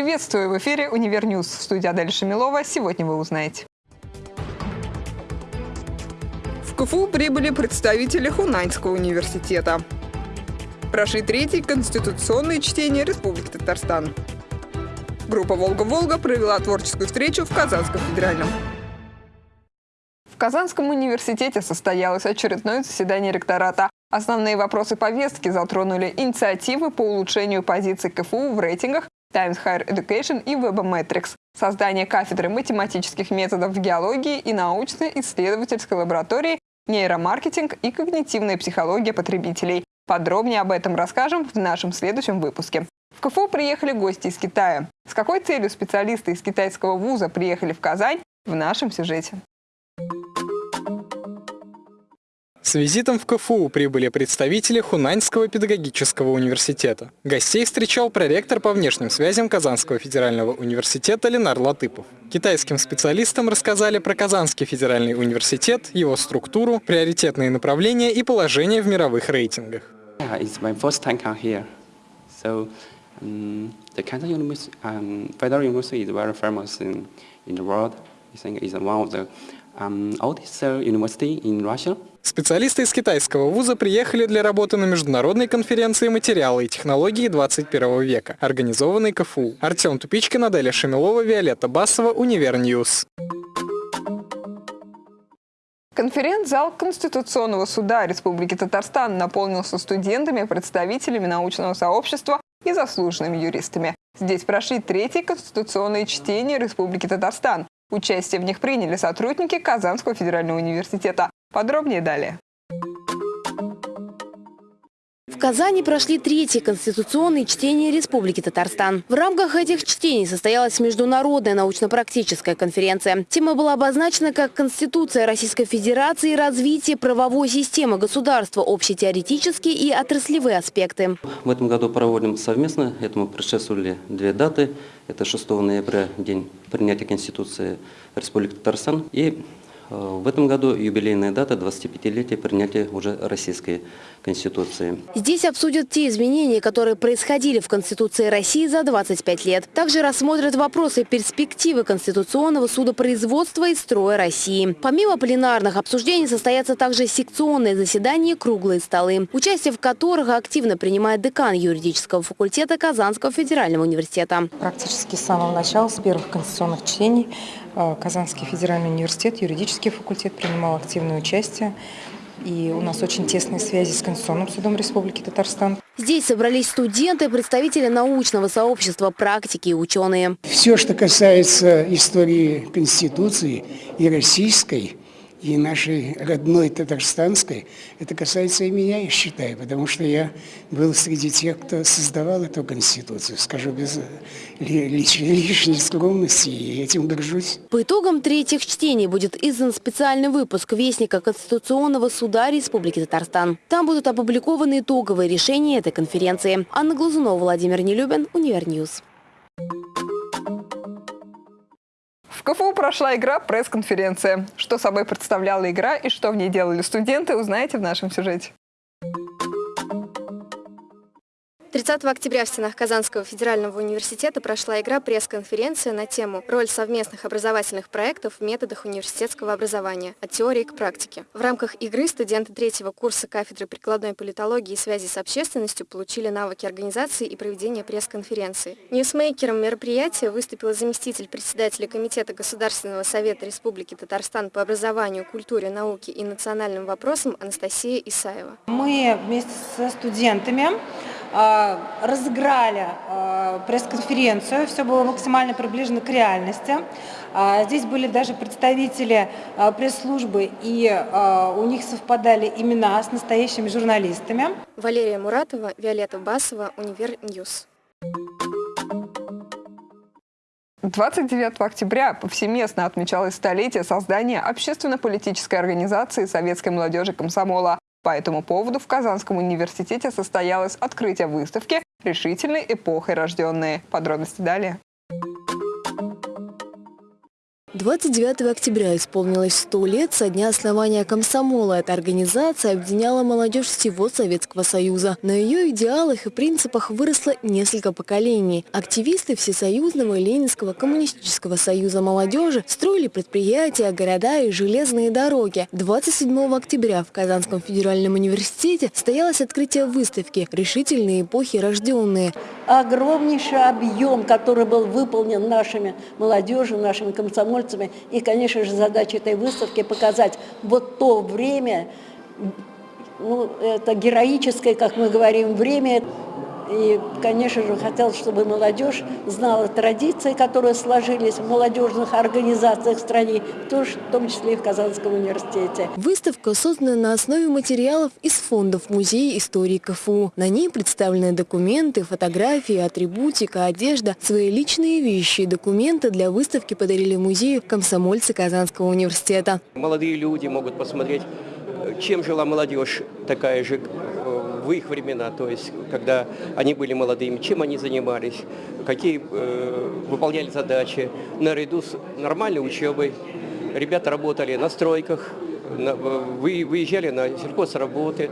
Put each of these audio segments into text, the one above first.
Приветствую в эфире «Univer News». В студии Адель Шамилова. Сегодня вы узнаете. В КФУ прибыли представители Хунаньского университета. Прошли третьи конституционные чтения Республики Татарстан. Группа «Волга-Волга» провела творческую встречу в Казанском федеральном. В Казанском университете состоялось очередное заседание ректората. Основные вопросы повестки затронули инициативы по улучшению позиций КФУ в рейтингах Times Higher Education и Webometrics, создание кафедры математических методов в геологии и научно-исследовательской лаборатории, нейромаркетинг и когнитивная психология потребителей. Подробнее об этом расскажем в нашем следующем выпуске. В КФУ приехали гости из Китая. С какой целью специалисты из китайского вуза приехали в Казань в нашем сюжете. С визитом в КФУ прибыли представители Хунаньского педагогического университета. Гостей встречал проректор по внешним связям Казанского федерального университета Ленар Латыпов. Китайским специалистам рассказали про Казанский федеральный университет, его структуру, приоритетные направления и положение в мировых рейтингах. Um, Kazan University, um, the of the Специалисты из китайского вуза приехали для работы на международной конференции «Материалы и технологии 21 века», организованной КФУ. Артем Тупичкин, Аделя Шамилова, Виолетта Басова, Univer News. Конференц-зал Конституционного суда Республики Татарстан наполнился студентами, представителями научного сообщества и заслуженными юристами. Здесь прошли третьи конституционные чтения Республики Татарстан. Участие в них приняли сотрудники Казанского федерального университета. Подробнее далее. Казани прошли третьи конституционные чтения Республики Татарстан. В рамках этих чтений состоялась международная научно-практическая конференция. Тема была обозначена как «Конституция Российской Федерации развитие правовой системы государства. Общетеоретические и отраслевые аспекты». В этом году проводим совместно. Этому предшествовали две даты. Это 6 ноября, день принятия Конституции Республики Татарстан, и в этом году юбилейная дата 25-летия принятия уже Российской Конституции. Здесь обсудят те изменения, которые происходили в Конституции России за 25 лет. Также рассмотрят вопросы перспективы Конституционного судопроизводства и строя России. Помимо пленарных обсуждений состоятся также секционные заседания круглые столы, участие в которых активно принимает декан юридического факультета Казанского федерального университета. Практически с самого начала, с первых конституционных чтений, э, Казанский федеральный университет, юридический факультет принимал активное участие. И у нас очень тесные связи с Конституционным судом Республики Татарстан. Здесь собрались студенты, представители научного сообщества, практики и ученые. Все, что касается истории Конституции и российской, и нашей родной татарстанской, это касается и меня, я считаю, потому что я был среди тех, кто создавал эту Конституцию, скажу без лишней, лишней скромности, и этим горжусь. По итогам третьих чтений будет издан специальный выпуск Вестника Конституционного суда Республики Татарстан. Там будут опубликованы итоговые решения этой конференции. Анна Глазунова, Владимир Нелюбин, Univer News. В КФУ прошла игра «Пресс-конференция». Что собой представляла игра и что в ней делали студенты, узнаете в нашем сюжете. 30 октября в стенах Казанского федерального университета прошла игра пресс-конференция на тему «Роль совместных образовательных проектов в методах университетского образования. От теории к практике». В рамках игры студенты третьего курса кафедры прикладной политологии и связи с общественностью получили навыки организации и проведения пресс-конференции. Ньюсмейкером мероприятия выступила заместитель председателя Комитета Государственного совета Республики Татарстан по образованию, культуре, науке и национальным вопросам Анастасия Исаева. Мы вместе со студентами разыграли а, пресс-конференцию, все было максимально приближено к реальности. А, здесь были даже представители пресс-службы, и у них совпадали имена с настоящими журналистами. Валерия Муратова, Виолетта Басова, Univer News. 29 октября повсеместно отмечалось столетие создания общественно-политической организации советской молодежи комсомола. По этому поводу в Казанском университете состоялось открытие выставки «Решительной эпохой рожденные». Подробности далее. 29 октября исполнилось 100 лет со дня основания комсомола. Эта организация объединяла молодежь всего Советского Союза. На ее идеалах и принципах выросло несколько поколений. Активисты Всесоюзного и Ленинского коммунистического союза молодежи строили предприятия, города и железные дороги. 27 октября в Казанском федеральном университете состоялось открытие выставки «Решительные эпохи рожденные». Огромнейший объем, который был выполнен нашими молодежью, нашими комсомольцами, комсомольцами. И, конечно же, задача этой выставки показать вот то время, ну, это героическое, как мы говорим, время, и, конечно же, хотелось, чтобы молодежь знала традиции, которые сложились в молодежных организациях в стране, в том числе и в Казанском университете. Выставка создана на основе материалов из фондов Музея истории КФУ. На ней представлены документы, фотографии, атрибутика, одежда, свои личные вещи и документы для выставки подарили музею комсомольцы Казанского университета. Молодые люди могут посмотреть, чем жила молодежь такая же в их времена, то есть когда они были молодыми, чем они занимались, какие э, выполняли задачи, наряду с нормальной учебой. Ребята работали на стройках, выезжали на сельхозработы,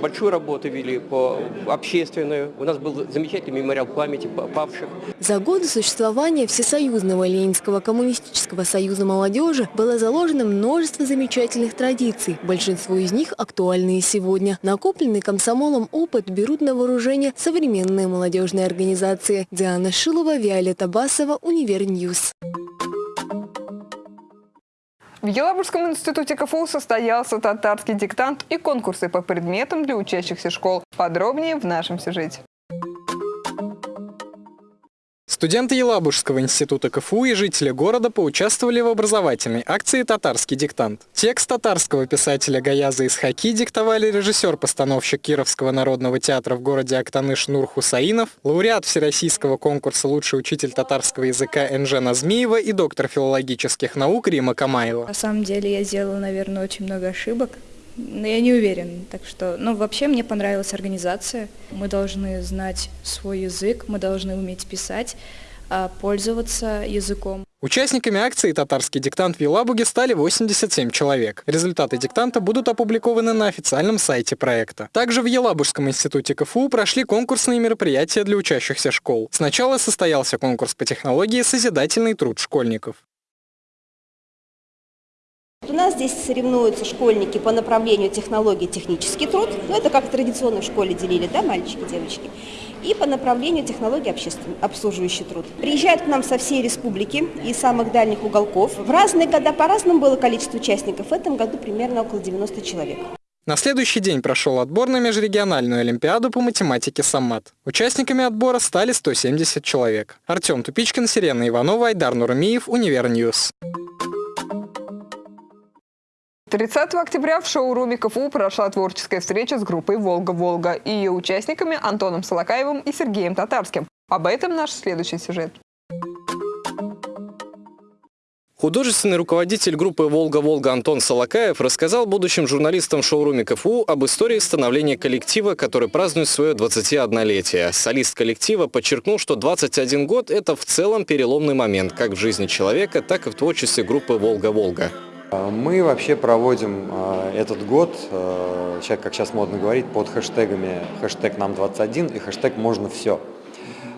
большую работу вели по общественную. У нас был замечательный мемориал памяти павших. За годы существования Всесоюзного Ленинского коммунистического союза молодежи было заложено множество замечательных традиций. Большинство из них актуальны и сегодня. Накопленный комсомолом опыт берут на вооружение современные молодежные организации. Диана Шилова, Виолетта Басова, Univer News. В Елабужском институте КФУ состоялся татарский диктант и конкурсы по предметам для учащихся школ. Подробнее в нашем сюжете. Студенты Елабужского института КФУ и жители города поучаствовали в образовательной акции «Татарский диктант». Текст татарского писателя Гаяза Исхаки диктовали режиссер-постановщик Кировского народного театра в городе Актаныш Нур Хусаинов, лауреат Всероссийского конкурса «Лучший учитель татарского языка» Энже Назмиева и доктор филологических наук Рима Камаева. На самом деле я сделала, наверное, очень много ошибок. Но я не уверен, так что, ну, вообще мне понравилась организация. Мы должны знать свой язык, мы должны уметь писать, а, пользоваться языком. Участниками акции «Татарский диктант» в Елабуге стали 87 человек. Результаты диктанта будут опубликованы на официальном сайте проекта. Также в Елабужском институте КФУ прошли конкурсные мероприятия для учащихся школ. Сначала состоялся конкурс по технологии «Созидательный труд школьников». У нас здесь соревнуются школьники по направлению технологии технический труд. Ну, это как традиционно в школе делили, да, мальчики, девочки. И по направлению технологии общественный, обслуживающий труд. Приезжают к нам со всей республики и самых дальних уголков. В разные года по-разному было количество участников. В этом году примерно около 90 человек. На следующий день прошел отбор на межрегиональную олимпиаду по математике «Саммат». Участниками отбора стали 170 человек. Артем Тупичкин, Сирена Иванова, Айдар Нурмиев, Univer News. 30 октября в шоуруме КФУ прошла творческая встреча с группой «Волга-Волга» и ее участниками Антоном Солокаевым и Сергеем Татарским. Об этом наш следующий сюжет. Художественный руководитель группы «Волга-Волга» Антон Солокаев рассказал будущим журналистам шоуруме КФУ об истории становления коллектива, который празднует свое 21-летие. Солист коллектива подчеркнул, что 21 год – это в целом переломный момент как в жизни человека, так и в творчестве группы «Волга-Волга». Мы вообще проводим э, этот год, э, как сейчас модно говорить, под хэштегами хэштег нам 21 и хэштег можно все.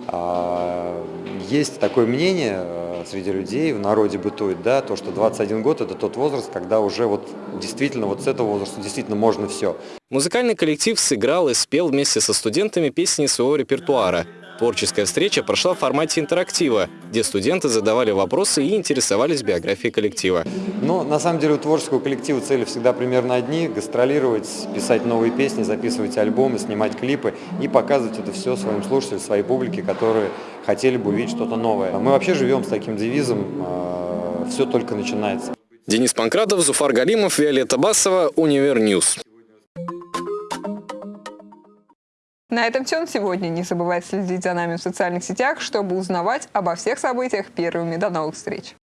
А, есть такое мнение среди людей, в народе бытует, да, то, что 21 год это тот возраст, когда уже вот действительно вот с этого возраста действительно можно все. Музыкальный коллектив сыграл и спел вместе со студентами песни своего репертуара. Творческая встреча прошла в формате интерактива, где студенты задавали вопросы и интересовались биографией коллектива. Ну, на самом деле у творческого коллектива цели всегда примерно одни – гастролировать, писать новые песни, записывать альбомы, снимать клипы и показывать это все своим слушателям, своей публике, которые хотели бы увидеть что-то новое. Мы вообще живем с таким девизом э, «все только начинается». Денис Панкратов, Зуфар Галимов, Виолетта Басова, Univer News. На этом все на сегодня. Не забывайте следить за нами в социальных сетях, чтобы узнавать обо всех событиях первыми. До новых встреч!